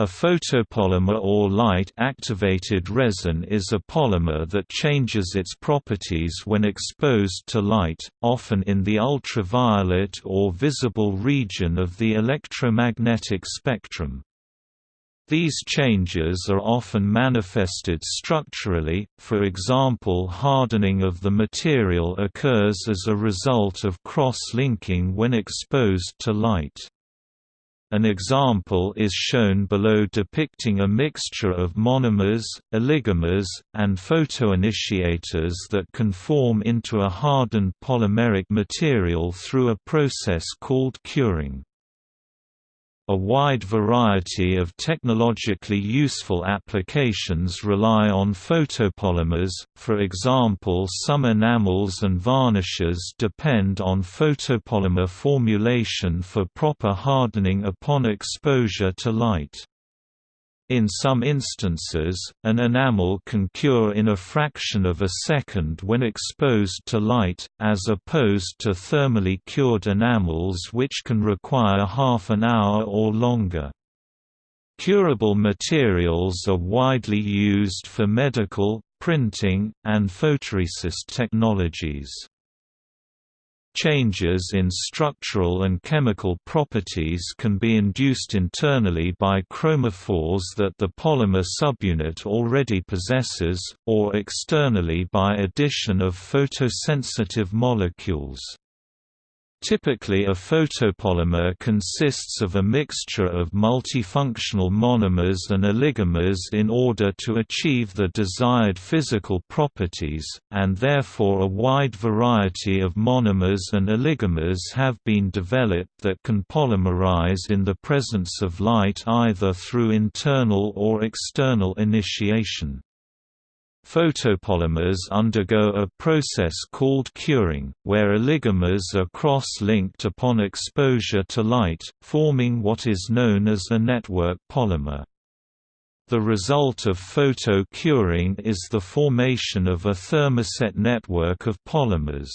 A photopolymer or light-activated resin is a polymer that changes its properties when exposed to light, often in the ultraviolet or visible region of the electromagnetic spectrum. These changes are often manifested structurally, for example hardening of the material occurs as a result of cross-linking when exposed to light. An example is shown below depicting a mixture of monomers, oligomers, and photoinitiators that can form into a hardened polymeric material through a process called curing. A wide variety of technologically useful applications rely on photopolymers, for example some enamels and varnishes depend on photopolymer formulation for proper hardening upon exposure to light. In some instances, an enamel can cure in a fraction of a second when exposed to light, as opposed to thermally cured enamels which can require half an hour or longer. Curable materials are widely used for medical, printing, and photoresist technologies. Changes in structural and chemical properties can be induced internally by chromophores that the polymer subunit already possesses, or externally by addition of photosensitive molecules. Typically a photopolymer consists of a mixture of multifunctional monomers and oligomers in order to achieve the desired physical properties, and therefore a wide variety of monomers and oligomers have been developed that can polymerize in the presence of light either through internal or external initiation. Photopolymers undergo a process called curing, where oligomers are cross-linked upon exposure to light, forming what is known as a network polymer. The result of photo-curing is the formation of a thermoset network of polymers.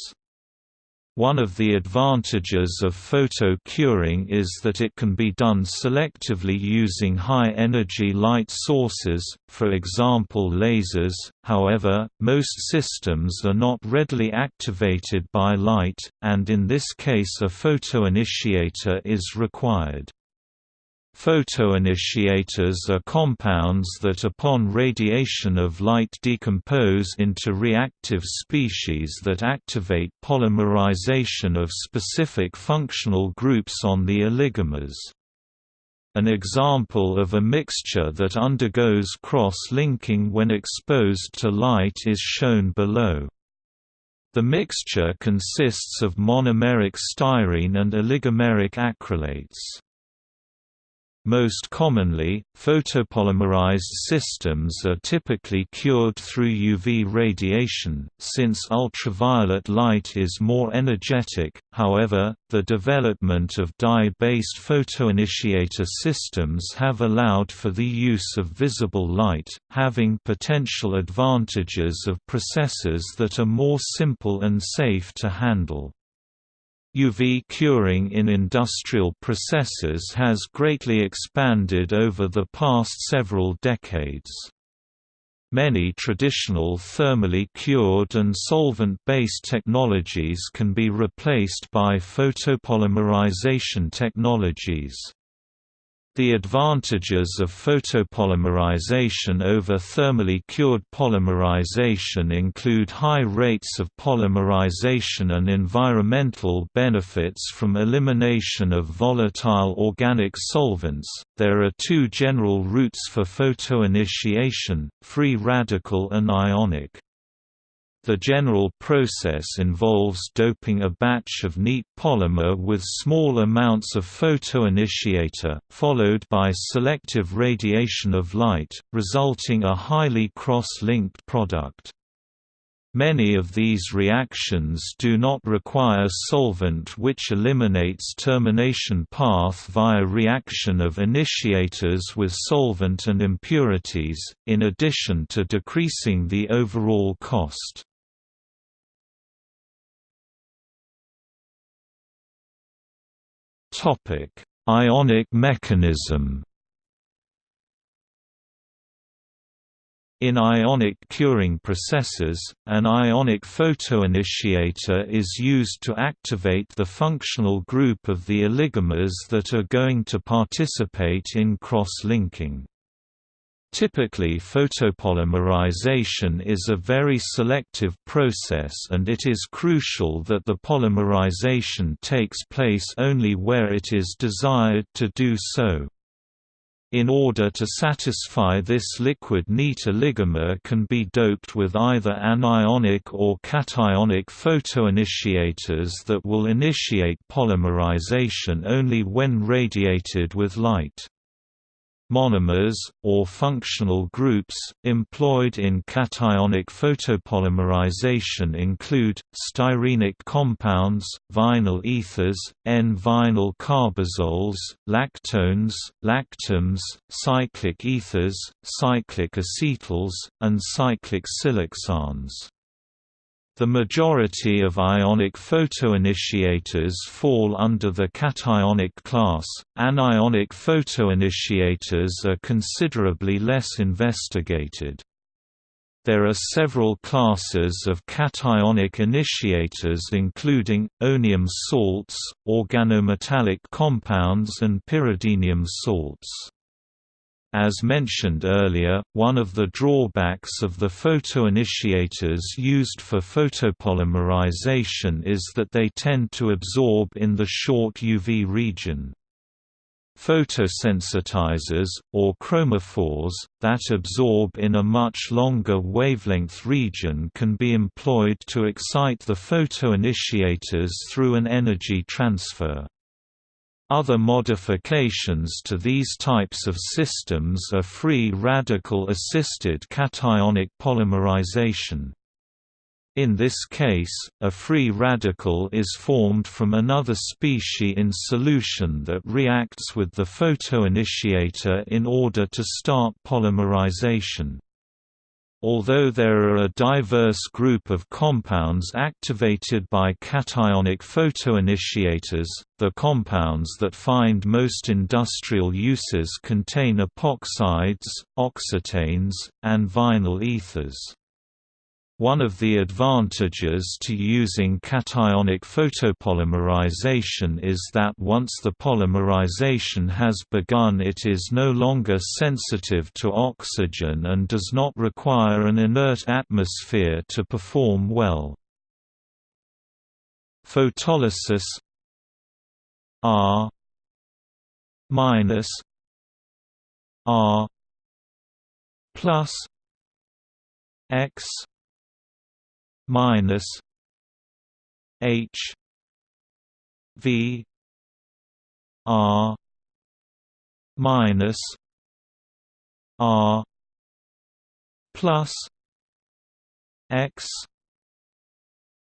One of the advantages of photo curing is that it can be done selectively using high-energy light sources, for example lasers, however, most systems are not readily activated by light, and in this case a photoinitiator is required. Photoinitiators are compounds that upon radiation of light decompose into reactive species that activate polymerization of specific functional groups on the oligomers. An example of a mixture that undergoes cross-linking when exposed to light is shown below. The mixture consists of monomeric styrene and oligomeric acrylates. Most commonly, photopolymerized systems are typically cured through UV radiation, since ultraviolet light is more energetic. However, the development of dye-based photoinitiator systems have allowed for the use of visible light, having potential advantages of processes that are more simple and safe to handle. UV curing in industrial processes has greatly expanded over the past several decades. Many traditional thermally cured and solvent-based technologies can be replaced by photopolymerization technologies. The advantages of photopolymerization over thermally cured polymerization include high rates of polymerization and environmental benefits from elimination of volatile organic solvents. There are two general routes for photoinitiation: free radical and ionic. The general process involves doping a batch of neat polymer with small amounts of photoinitiator, followed by selective radiation of light, resulting a highly cross-linked product. Many of these reactions do not require solvent which eliminates termination path via reaction of initiators with solvent and impurities, in addition to decreasing the overall cost. Ionic mechanism In ionic curing processes, an ionic photoinitiator is used to activate the functional group of the oligomers that are going to participate in cross-linking. Typically photopolymerization is a very selective process and it is crucial that the polymerization takes place only where it is desired to do so. In order to satisfy this liquid neat oligomer can be doped with either anionic or cationic photoinitiators that will initiate polymerization only when radiated with light. Monomers, or functional groups, employed in cationic photopolymerization include, styrenic compounds, vinyl ethers, N-vinyl carbazoles, lactones, lactams, cyclic ethers, cyclic acetals, and cyclic siloxanes. The majority of ionic photoinitiators fall under the cationic class. Anionic photoinitiators are considerably less investigated. There are several classes of cationic initiators including, onium salts, organometallic compounds and pyridinium salts. As mentioned earlier, one of the drawbacks of the photoinitiators used for photopolymerization is that they tend to absorb in the short UV region. Photosensitizers, or chromophores, that absorb in a much longer wavelength region can be employed to excite the photoinitiators through an energy transfer. Other modifications to these types of systems are free radical-assisted cationic polymerization. In this case, a free radical is formed from another species in solution that reacts with the photoinitiator in order to start polymerization. Although there are a diverse group of compounds activated by cationic photoinitiators, the compounds that find most industrial uses contain epoxides, oxetanes, and vinyl ethers. One of the advantages to using cationic photopolymerization is that once the polymerization has begun it is no longer sensitive to oxygen and does not require an inert atmosphere to perform well. Photolysis R minus R plus X minus H V R minus R plus X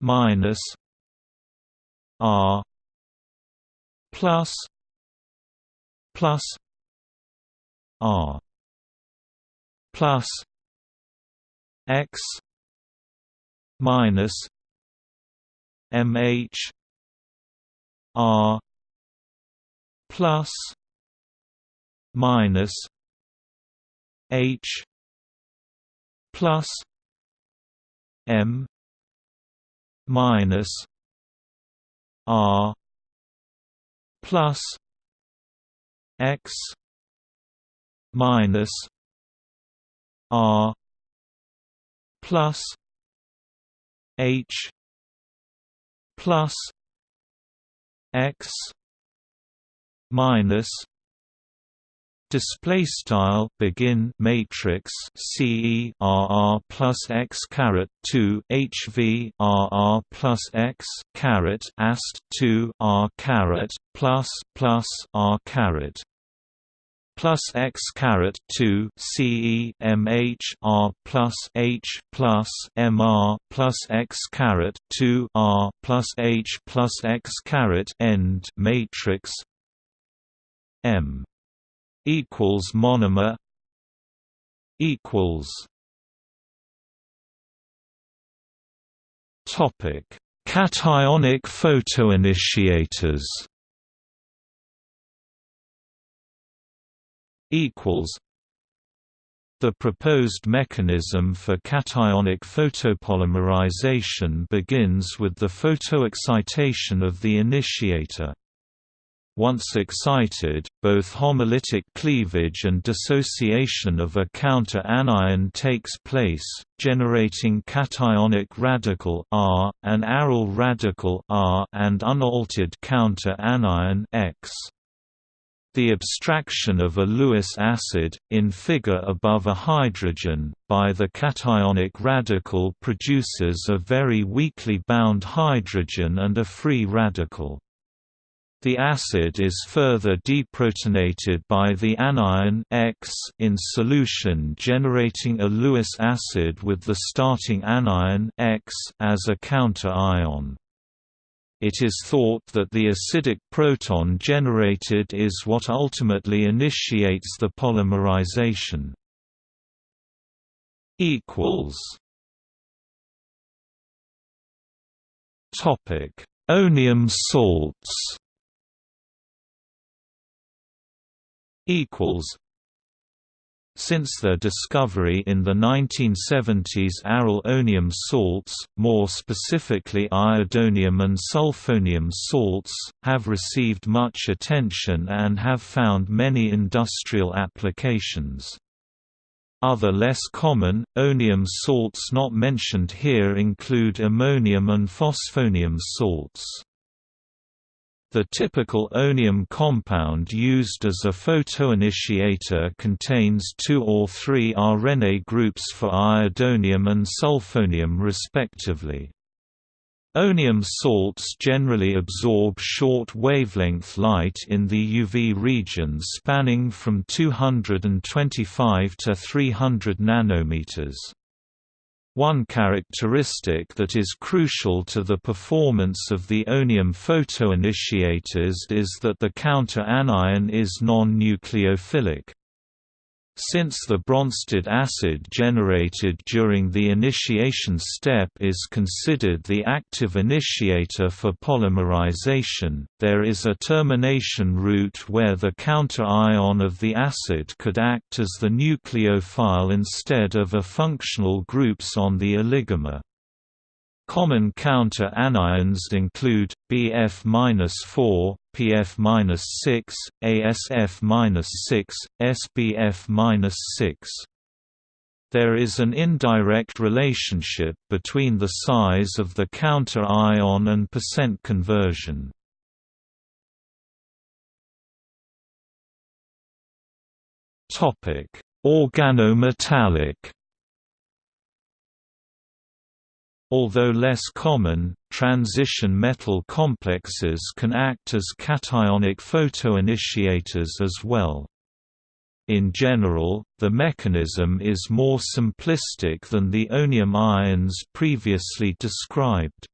minus R plus plus R plus X minus MH R plus minus H plus M minus R plus X minus R plus H plus X minus display style begin matrix ce plus x caret 2 hv rr plus x caret ast 2 r caret plus plus r caret plus x caret 2 C E M H R plus h plus mr plus x caret 2 r plus h plus x caret end matrix m equals monomer equals topic. Cationic photoinitiators equals The proposed mechanism for cationic photopolymerization begins with the photoexcitation of the initiator. Once excited, both homolytic cleavage and dissociation of a counter-anion takes place, generating cationic radical R, an aryl radical R and unaltered counter-anion X. The abstraction of a Lewis acid, in figure above a hydrogen, by the cationic radical produces a very weakly bound hydrogen and a free radical. The acid is further deprotonated by the anion X in solution generating a Lewis acid with the starting anion X as a counter-ion. It is thought that the acidic proton generated is what ultimately initiates the polymerization. Topic: Onium salts. Equals since their discovery in the 1970s aryl onium salts, more specifically iodonium and sulfonium salts, have received much attention and have found many industrial applications. Other less common, onium salts not mentioned here include ammonium and phosphonium salts. The typical onium compound used as a photoinitiator contains two or three arene groups for iodonium and sulfonium respectively. Onium salts generally absorb short wavelength light in the UV region spanning from 225 to 300 nanometers. One characteristic that is crucial to the performance of the onium photoinitiators is that the counter-anion is non-nucleophilic. Since the Bronsted acid generated during the initiation step is considered the active initiator for polymerization, there is a termination route where the counter-ion of the acid could act as the nucleophile instead of a functional groups on the oligomer. Common counter-anions include BF-4, PF-6, ASF-6, SBF-6. There is an indirect relationship between the size of the counter-ion and percent conversion. Organometallic Although less common, transition metal complexes can act as cationic photoinitiators as well. In general, the mechanism is more simplistic than the onium ions previously described.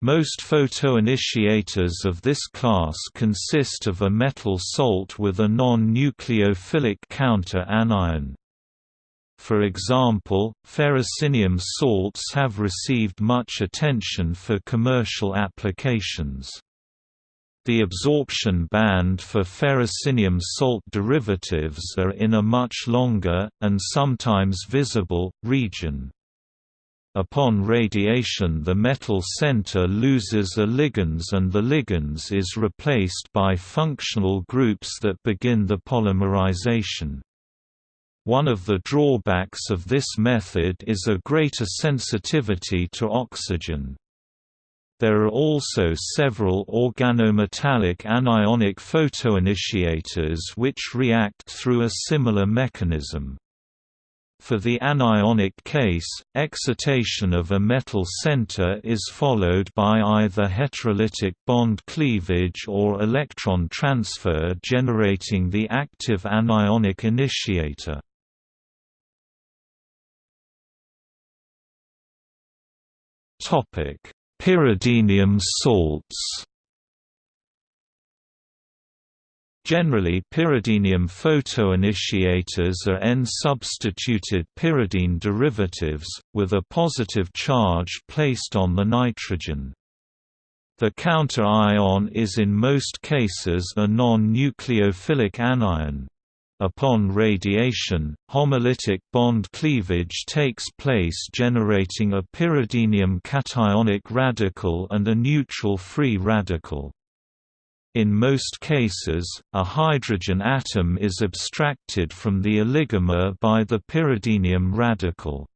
Most photoinitiators of this class consist of a metal salt with a non-nucleophilic counter-anion. For example, ferrocenium salts have received much attention for commercial applications. The absorption band for ferrocenium salt derivatives are in a much longer, and sometimes visible, region. Upon radiation the metal center loses a ligands and the ligands is replaced by functional groups that begin the polymerization. One of the drawbacks of this method is a greater sensitivity to oxygen. There are also several organometallic anionic photoinitiators which react through a similar mechanism. For the anionic case, excitation of a metal center is followed by either heterolytic bond cleavage or electron transfer generating the active anionic initiator. Topic: Pyridinium salts. Generally pyridinium photoinitiators are N-substituted pyridine derivatives, with a positive charge placed on the nitrogen. The counter-ion is in most cases a non-nucleophilic anion. Upon radiation, homolytic bond cleavage takes place generating a pyridinium cationic radical and a neutral free radical. In most cases, a hydrogen atom is abstracted from the oligomer by the pyridinium radical.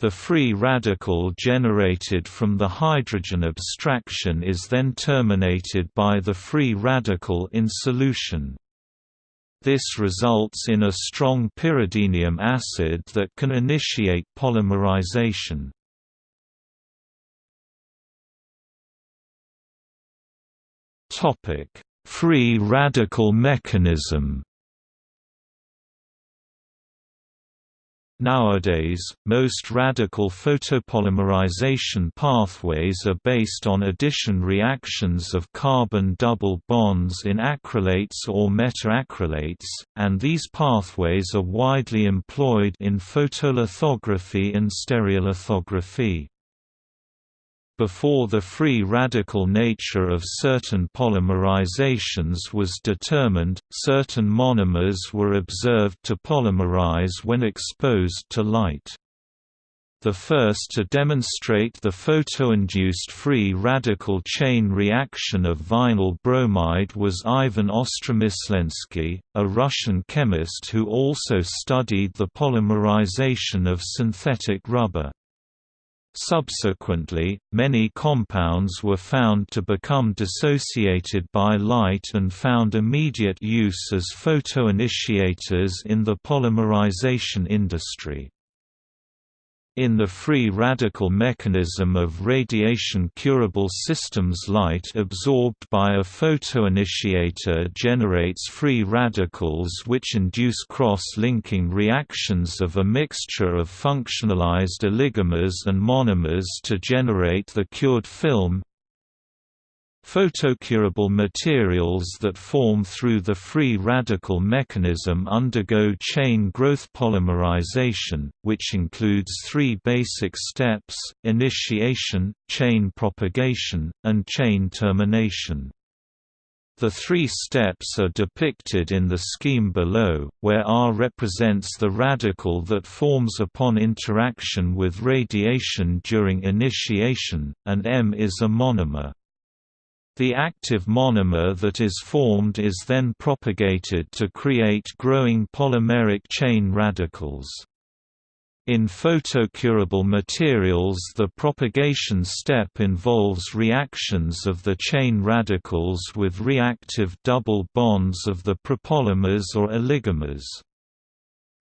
The free radical generated from the hydrogen abstraction is then terminated by the free radical in solution. This results in a strong pyridinium acid that can initiate polymerization. Free radical mechanism. Nowadays, most radical photopolymerization pathways are based on addition reactions of carbon double bonds in acrylates or methacrylates, and these pathways are widely employed in photolithography and stereolithography. Before the free radical nature of certain polymerizations was determined, certain monomers were observed to polymerize when exposed to light. The first to demonstrate the photoinduced free radical chain reaction of vinyl bromide was Ivan Ostromyslensky, a Russian chemist who also studied the polymerization of synthetic rubber. Subsequently, many compounds were found to become dissociated by light and found immediate use as photoinitiators in the polymerization industry. In the free radical mechanism of radiation-curable systems light absorbed by a photoinitiator generates free radicals which induce cross-linking reactions of a mixture of functionalized oligomers and monomers to generate the cured film, Photocurable materials that form through the free radical mechanism undergo chain growth polymerization, which includes three basic steps, initiation, chain propagation, and chain termination. The three steps are depicted in the scheme below, where R represents the radical that forms upon interaction with radiation during initiation, and M is a monomer. The active monomer that is formed is then propagated to create growing polymeric chain radicals. In photocurable materials the propagation step involves reactions of the chain radicals with reactive double bonds of the prepolymers or oligomers.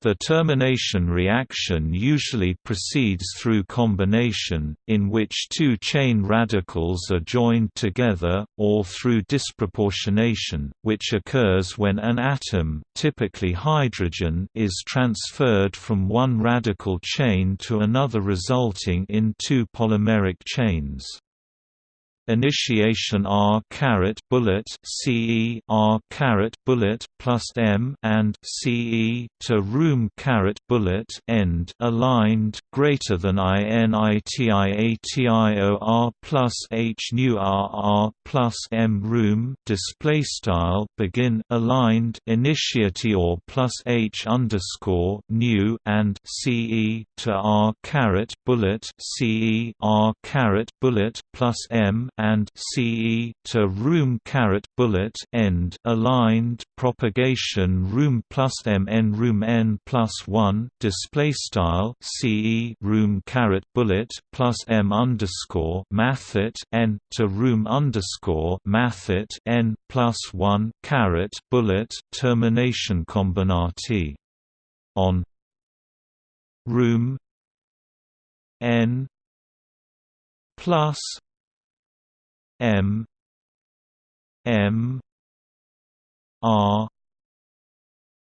The termination reaction usually proceeds through combination, in which two chain radicals are joined together, or through disproportionation, which occurs when an atom typically hydrogen is transferred from one radical chain to another resulting in two polymeric chains. Initiation R caret bullet CE R caret bullet plus M and CE to room caret bullet end aligned greater than INITIATIOR plus H nu RR plus M room display style begin aligned initiatior plus H underscore new and CE to R caret bullet CE R caret bullet plus M and CE to room caret bullet end aligned propagation room plus M n room n plus one display style CE room caret bullet plus M underscore mathet n to room underscore mathet n plus one caret bullet termination combinati on room n plus M M R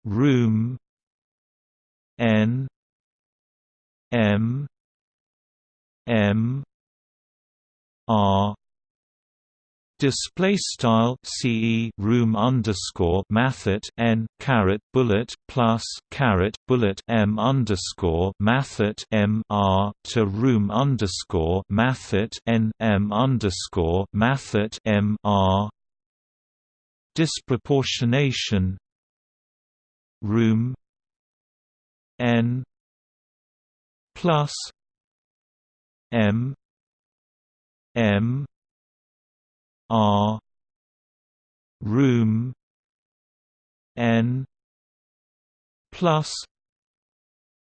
room N M M R Display style CE room underscore mathet n caret bullet plus caret bullet M underscore mathet M R to room underscore mathet n M underscore mathet M R. Disproportionation room n plus m m r room n plus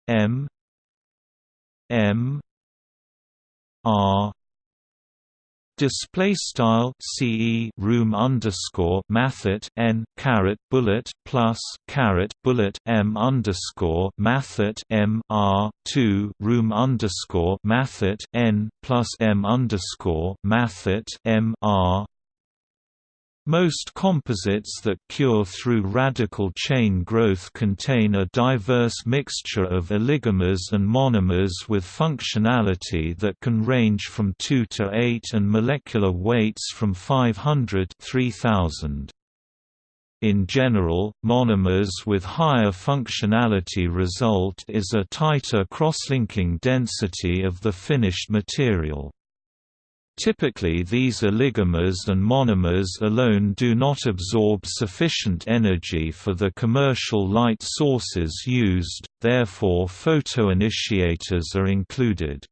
m m r display style ce room underscore mathot n caret bullet plus caret bullet m underscore mathot m r two room underscore mathot n plus m underscore mathot m r most composites that cure through radical chain growth contain a diverse mixture of oligomers and monomers with functionality that can range from 2 to 8 and molecular weights from 500 3000. In general, monomers with higher functionality result is a tighter crosslinking density of the finished material. Typically these oligomers and monomers alone do not absorb sufficient energy for the commercial light sources used, therefore photoinitiators are included.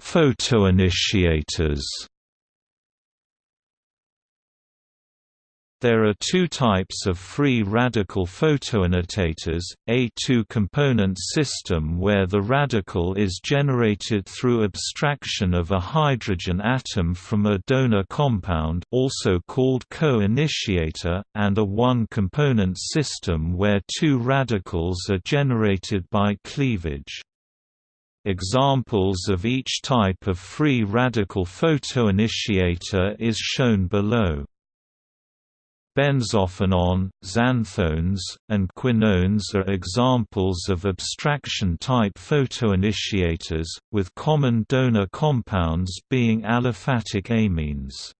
Photoinitiators There are two types of free radical photoinitiators, a two-component system where the radical is generated through abstraction of a hydrogen atom from a donor compound also called co-initiator, and a one-component system where two radicals are generated by cleavage. Examples of each type of free radical photoinitiator is shown below. Benzophenone, xanthones, and quinones are examples of abstraction-type photoinitiators, with common donor compounds being aliphatic amines.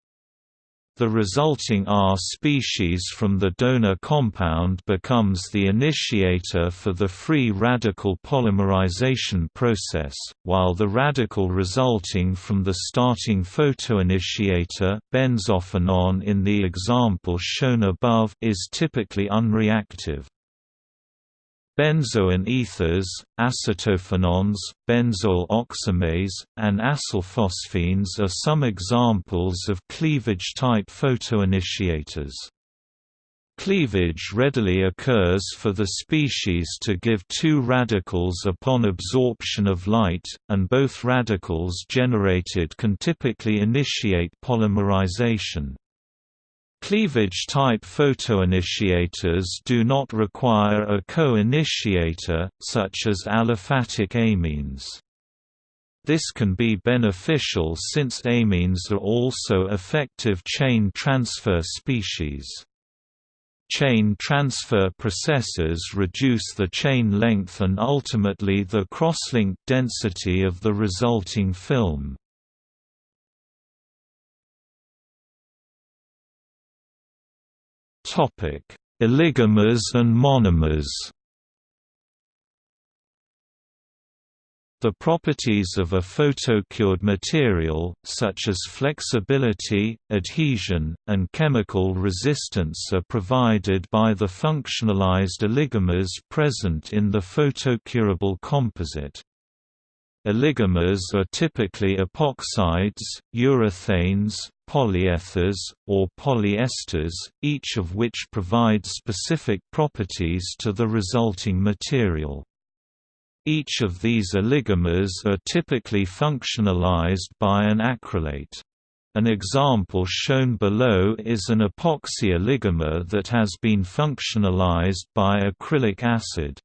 The resulting R species from the donor compound becomes the initiator for the free radical polymerization process, while the radical resulting from the starting photoinitiator benzophenone in the example shown above is typically unreactive. Benzoin ethers, acetophenones, benzoyl oximes, and acylphosphines are some examples of cleavage-type photoinitiators. Cleavage readily occurs for the species to give two radicals upon absorption of light, and both radicals generated can typically initiate polymerization. Cleavage-type photoinitiators do not require a co-initiator, such as aliphatic amines. This can be beneficial since amines are also effective chain transfer species. Chain transfer processes reduce the chain length and ultimately the crosslink density of the resulting film. Topic: Oligomers and monomers. The properties of a photocured material, such as flexibility, adhesion, and chemical resistance are provided by the functionalized oligomers present in the photocurable composite. Oligomers are typically epoxides, urethanes, polyethers, or polyesters, each of which provides specific properties to the resulting material. Each of these oligomers are typically functionalized by an acrylate. An example shown below is an epoxy oligomer that has been functionalized by acrylic acid.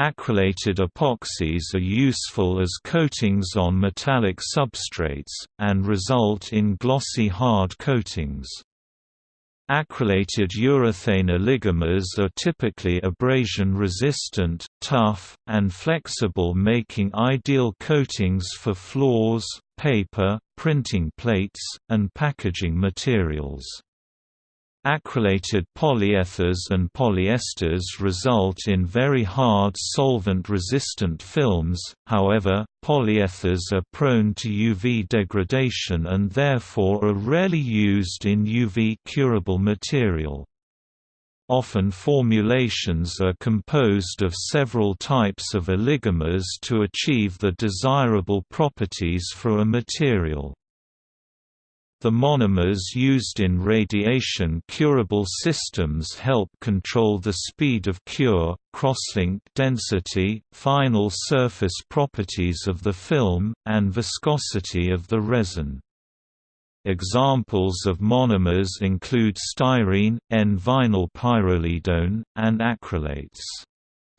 Acrylated epoxies are useful as coatings on metallic substrates, and result in glossy hard coatings. Acrylated urethane oligomers are typically abrasion-resistant, tough, and flexible making ideal coatings for floors, paper, printing plates, and packaging materials. Acrylated polyethers and polyesters result in very hard solvent-resistant films, however, polyethers are prone to UV degradation and therefore are rarely used in UV-curable material. Often formulations are composed of several types of oligomers to achieve the desirable properties for a material. The monomers used in radiation-curable systems help control the speed of cure, crosslink density, final surface properties of the film, and viscosity of the resin. Examples of monomers include styrene, N-vinyl pyrrolidone, and acrylates.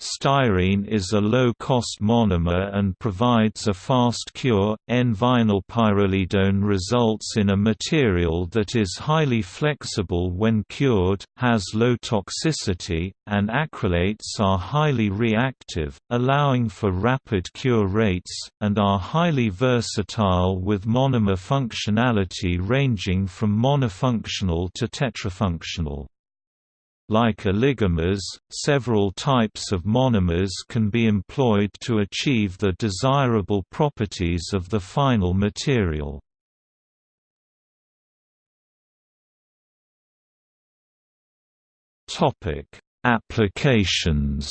Styrene is a low-cost monomer and provides a fast cure. N-vinyl pyrrolidone results in a material that is highly flexible when cured, has low toxicity, and acrylates are highly reactive, allowing for rapid cure rates, and are highly versatile with monomer functionality ranging from monofunctional to tetrafunctional. Like oligomers, several types of monomers can be employed to achieve the desirable properties of the final material. Applications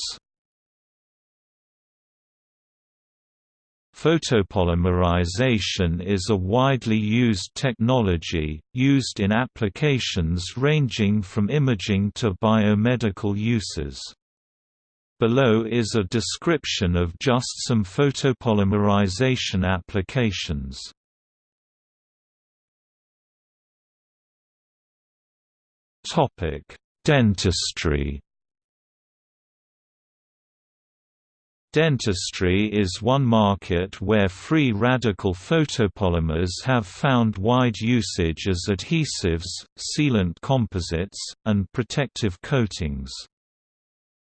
Photopolymerization is a widely used technology, used in applications ranging from imaging to biomedical uses. Below is a description of just some photopolymerization applications. Dentistry Dentistry is one market where free radical photopolymers have found wide usage as adhesives, sealant composites, and protective coatings.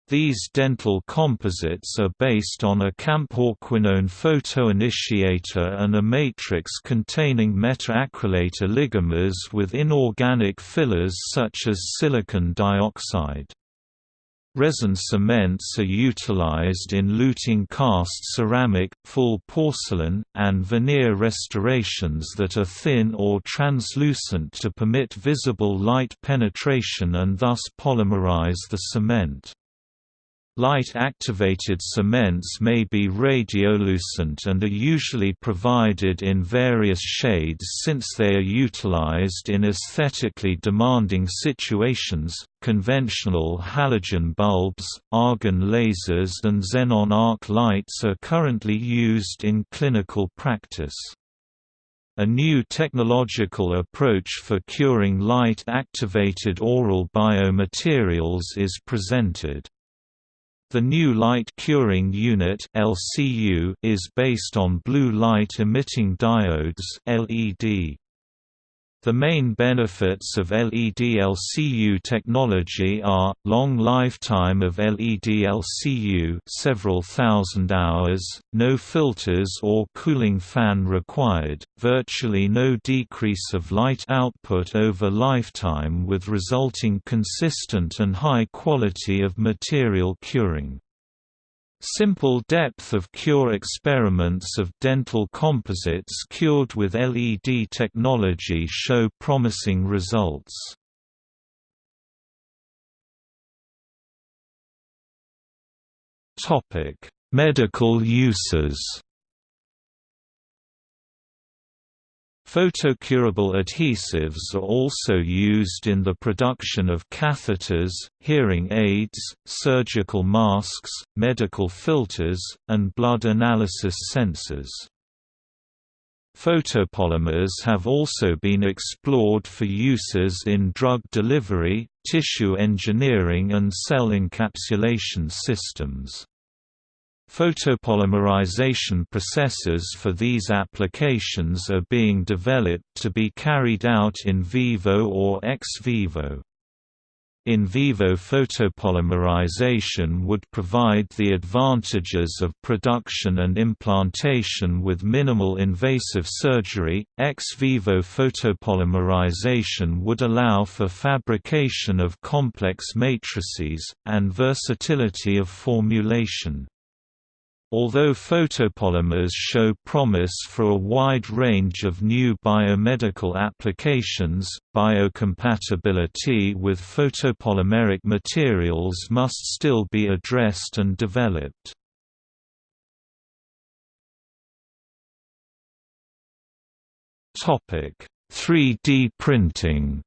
These dental composites are based on a camphorquinone photoinitiator and a matrix containing methacrylate oligomers with inorganic fillers such as silicon dioxide. Resin cements are utilized in luting cast ceramic, full porcelain, and veneer restorations that are thin or translucent to permit visible light penetration and thus polymerize the cement. Light-activated cements may be radiolucent and are usually provided in various shades since they are utilized in aesthetically demanding situations. Conventional halogen bulbs, argon lasers and xenon arc lights are currently used in clinical practice. A new technological approach for curing light-activated oral biomaterials is presented. The new light curing unit (LCU) is based on blue light emitting diodes (LED). The main benefits of LED-LCU technology are, long lifetime of LED-LCU several thousand hours, no filters or cooling fan required, virtually no decrease of light output over lifetime with resulting consistent and high quality of material curing. Simple depth of cure experiments of dental composites cured with LED technology show promising results. Medical uses Photocurable adhesives are also used in the production of catheters, hearing aids, surgical masks, medical filters, and blood analysis sensors. Photopolymers have also been explored for uses in drug delivery, tissue engineering and cell encapsulation systems. Photopolymerization processes for these applications are being developed to be carried out in vivo or ex vivo. In vivo photopolymerization would provide the advantages of production and implantation with minimal invasive surgery. Ex vivo photopolymerization would allow for fabrication of complex matrices, and versatility of formulation. Although photopolymers show promise for a wide range of new biomedical applications, biocompatibility with photopolymeric materials must still be addressed and developed. Topic: 3D printing.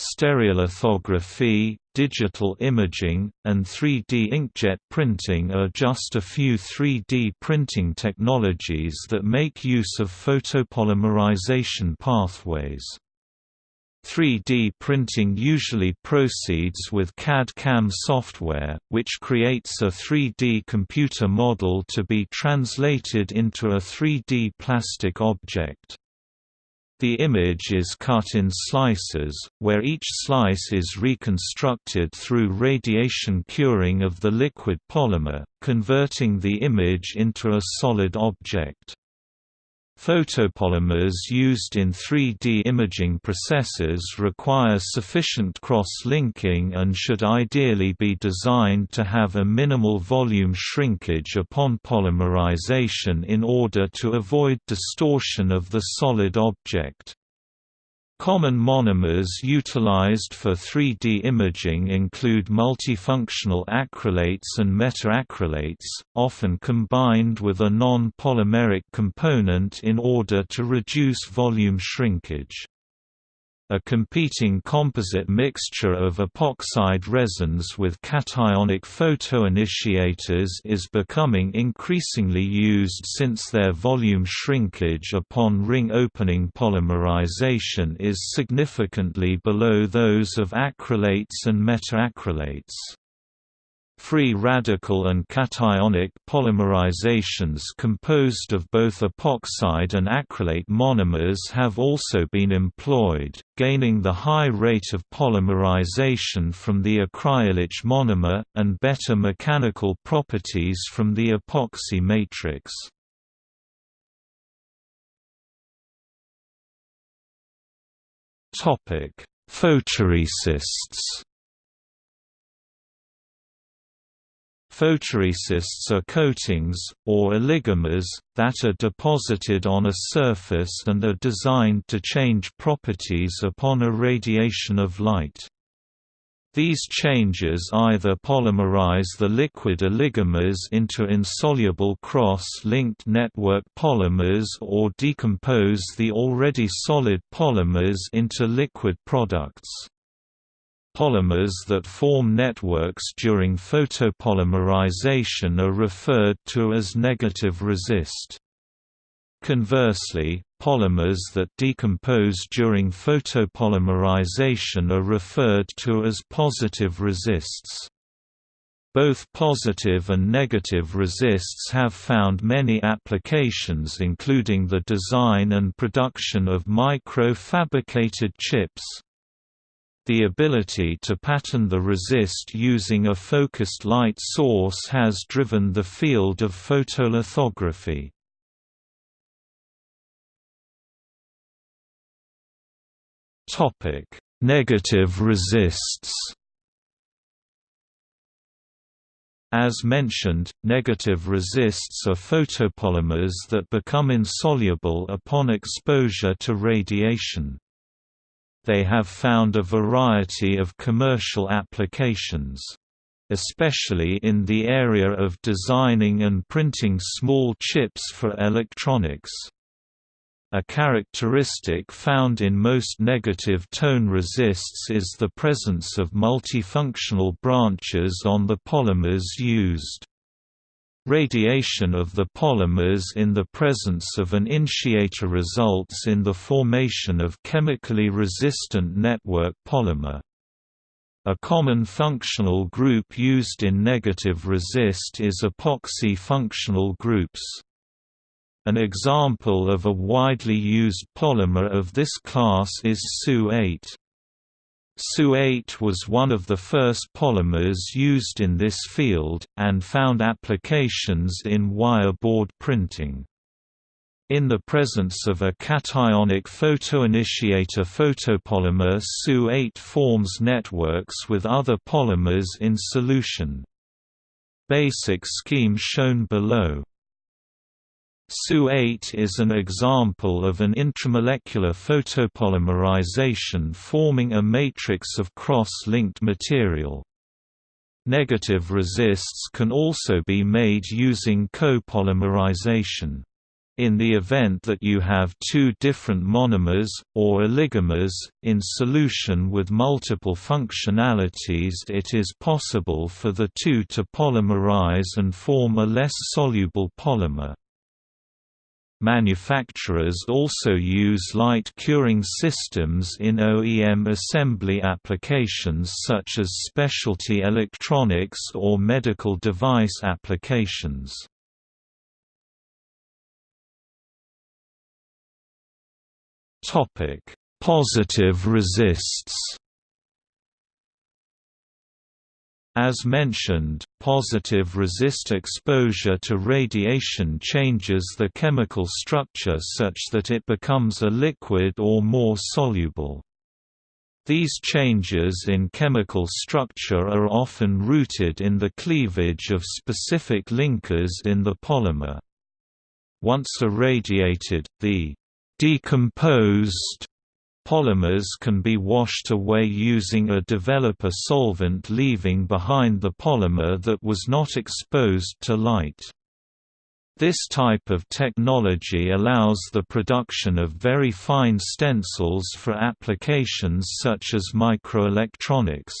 Stereolithography, digital imaging, and 3D inkjet printing are just a few 3D printing technologies that make use of photopolymerization pathways. 3D printing usually proceeds with CAD-CAM software, which creates a 3D computer model to be translated into a 3D plastic object. The image is cut in slices, where each slice is reconstructed through radiation curing of the liquid polymer, converting the image into a solid object. Photopolymers used in 3D imaging processes require sufficient cross-linking and should ideally be designed to have a minimal volume shrinkage upon polymerization in order to avoid distortion of the solid object. Common monomers utilized for 3D imaging include multifunctional acrylates and methacrylates, often combined with a non-polymeric component in order to reduce volume shrinkage. A competing composite mixture of epoxide resins with cationic photoinitiators is becoming increasingly used since their volume shrinkage upon ring opening polymerization is significantly below those of acrylates and methacrylates. Free radical and cationic polymerizations composed of both epoxide and acrylate monomers have also been employed, gaining the high rate of polymerization from the acrylic monomer, and better mechanical properties from the epoxy matrix. Photoresists Photoresists are coatings, or oligomers, that are deposited on a surface and are designed to change properties upon irradiation of light. These changes either polymerize the liquid oligomers into insoluble cross-linked network polymers or decompose the already solid polymers into liquid products. Polymers that form networks during photopolymerization are referred to as negative resist. Conversely, polymers that decompose during photopolymerization are referred to as positive resists. Both positive and negative resists have found many applications including the design and production of micro-fabricated chips, the ability to pattern the resist using a focused light source has driven the field of photolithography. Topic: Negative resists As mentioned, negative resists are photopolymers that become insoluble upon exposure to radiation they have found a variety of commercial applications. Especially in the area of designing and printing small chips for electronics. A characteristic found in most negative tone resists is the presence of multifunctional branches on the polymers used. Radiation of the polymers in the presence of an initiator results in the formation of chemically resistant network polymer. A common functional group used in negative resist is epoxy functional groups. An example of a widely used polymer of this class is SU8. SU8 was one of the first polymers used in this field, and found applications in wire board printing. In the presence of a cationic photoinitiator photopolymer SU8 forms networks with other polymers in solution. Basic scheme shown below. SU8 is an example of an intramolecular photopolymerization forming a matrix of cross-linked material. Negative resists can also be made using copolymerization. In the event that you have two different monomers, or oligomers, in solution with multiple functionalities it is possible for the two to polymerize and form a less soluble polymer. Manufacturers also use light curing systems in OEM assembly applications such as specialty electronics or medical device applications. Positive resists As mentioned, positive resist exposure to radiation changes the chemical structure such that it becomes a liquid or more soluble. These changes in chemical structure are often rooted in the cleavage of specific linkers in the polymer. Once irradiated, the decomposed Polymers can be washed away using a developer solvent leaving behind the polymer that was not exposed to light. This type of technology allows the production of very fine stencils for applications such as microelectronics.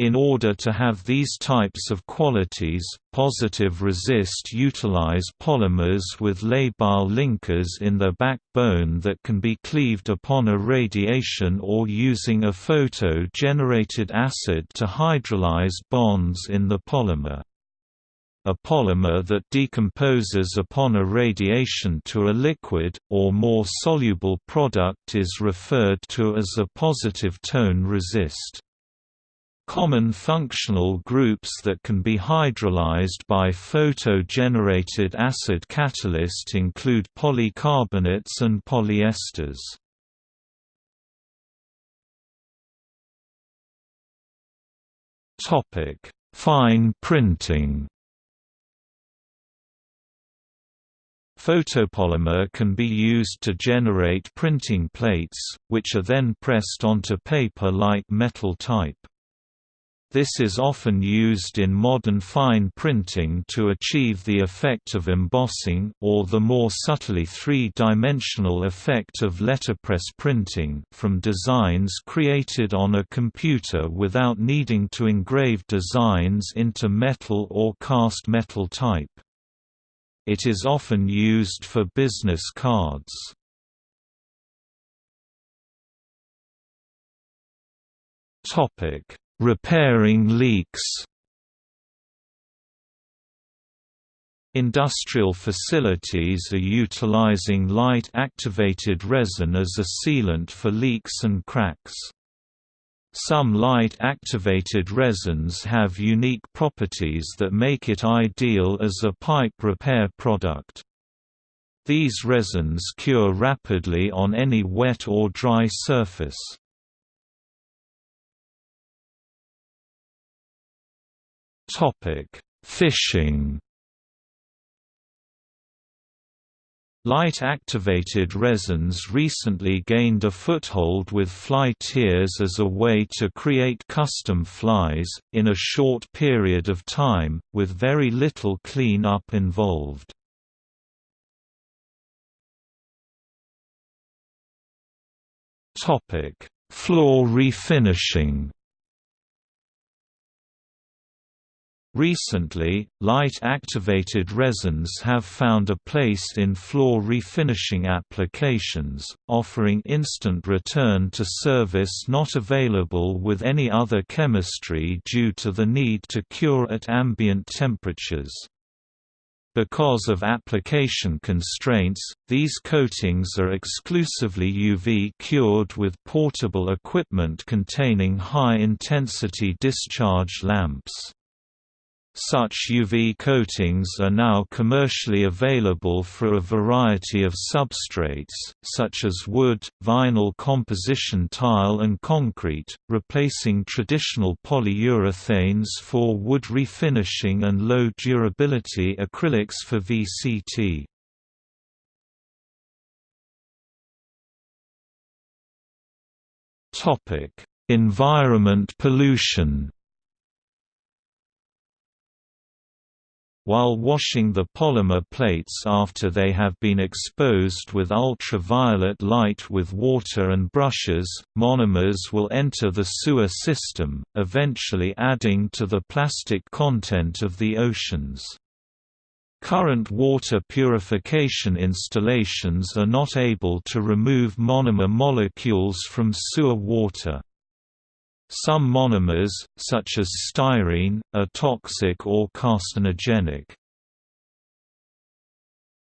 In order to have these types of qualities, positive resist utilize polymers with labile linkers in their backbone that can be cleaved upon irradiation or using a photo-generated acid to hydrolyze bonds in the polymer. A polymer that decomposes upon irradiation to a liquid, or more soluble product is referred to as a positive tone resist. Common functional groups that can be hydrolyzed by photo-generated acid catalyst include polycarbonates and polyesters. Fine printing Photopolymer can be used to generate printing plates, which are then pressed onto paper like metal type. This is often used in modern fine printing to achieve the effect of embossing or the more subtly three-dimensional effect of letterpress printing from designs created on a computer without needing to engrave designs into metal or cast metal type. It is often used for business cards. Topic Repairing leaks Industrial facilities are utilizing light-activated resin as a sealant for leaks and cracks. Some light-activated resins have unique properties that make it ideal as a pipe repair product. These resins cure rapidly on any wet or dry surface. Topic: Fishing. Light-activated resins recently gained a foothold with fly tiers as a way to create custom flies, in a short period of time, with very little clean-up involved. Floor refinishing Recently, light-activated resins have found a place in floor refinishing applications, offering instant return to service not available with any other chemistry due to the need to cure at ambient temperatures. Because of application constraints, these coatings are exclusively UV cured with portable equipment containing high-intensity discharge lamps. Such UV coatings are now commercially available for a variety of substrates, such as wood, vinyl composition tile and concrete, replacing traditional polyurethanes for wood refinishing and low-durability acrylics for VCT. Environment pollution While washing the polymer plates after they have been exposed with ultraviolet light with water and brushes, monomers will enter the sewer system, eventually adding to the plastic content of the oceans. Current water purification installations are not able to remove monomer molecules from sewer water. Some monomers, such as styrene, are toxic or carcinogenic.